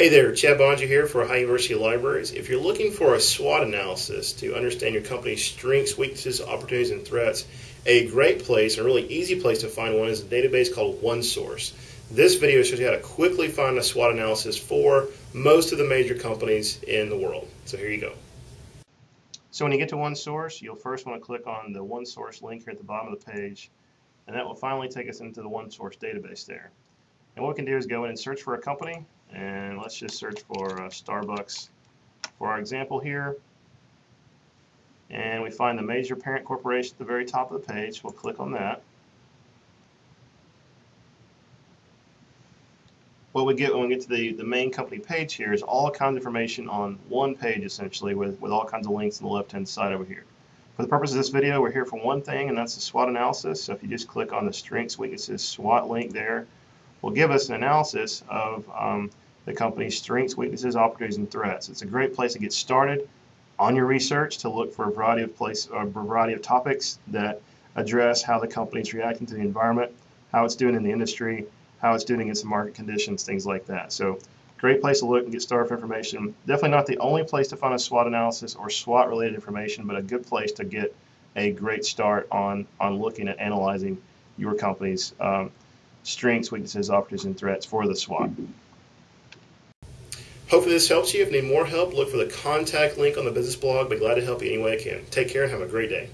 Hey there, Chad Boeninger here for Ohio University Libraries. If you're looking for a SWOT analysis to understand your company's strengths, weaknesses, opportunities, and threats, a great place, and a really easy place to find one is a database called OneSource. This video shows you how to quickly find a SWOT analysis for most of the major companies in the world. So here you go. So when you get to OneSource, you'll first want to click on the OneSource link here at the bottom of the page, and that will finally take us into the OneSource database there. And what we can do is go in and search for a company, and let's just search for uh, Starbucks for our example here. And we find the major parent corporation at the very top of the page. We'll click on that. What we get when we get to the, the main company page here is all kinds of information on one page essentially with, with all kinds of links on the left hand side over here. For the purpose of this video, we're here for one thing, and that's the SWOT analysis. So if you just click on the strengths, weaknesses, SWOT link there, will give us an analysis of um, the company's strengths, weaknesses, opportunities, and threats. It's a great place to get started on your research to look for a variety of place, a variety of topics that address how the company is reacting to the environment, how it's doing in the industry, how it's doing against the market conditions, things like that. So great place to look and get started for information. Definitely not the only place to find a SWOT analysis or SWOT related information, but a good place to get a great start on, on looking at analyzing your company's um, strengths, weaknesses, opportunities, and threats for the SWOT. Hopefully this helps you. If you need more help, look for the contact link on the business blog. Be glad to help you any way I can. Take care and have a great day.